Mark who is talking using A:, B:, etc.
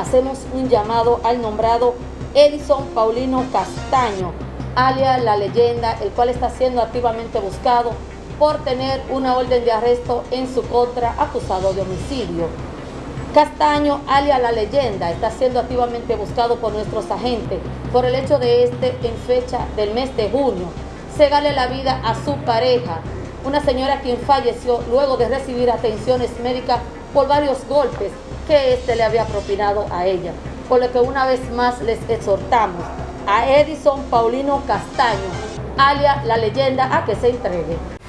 A: hacemos un llamado al nombrado Edison Paulino Castaño, alias La Leyenda, el cual está siendo activamente buscado por tener una orden de arresto en su contra acusado de homicidio. Castaño, alias La Leyenda, está siendo activamente buscado por nuestros agentes por el hecho de este, en fecha del mes de junio, cegarle la vida a su pareja, una señora quien falleció luego de recibir atenciones médicas por varios golpes que éste le había propinado a ella. Por lo que una vez más les exhortamos a Edison Paulino Castaño, alias La Leyenda, a que se entregue.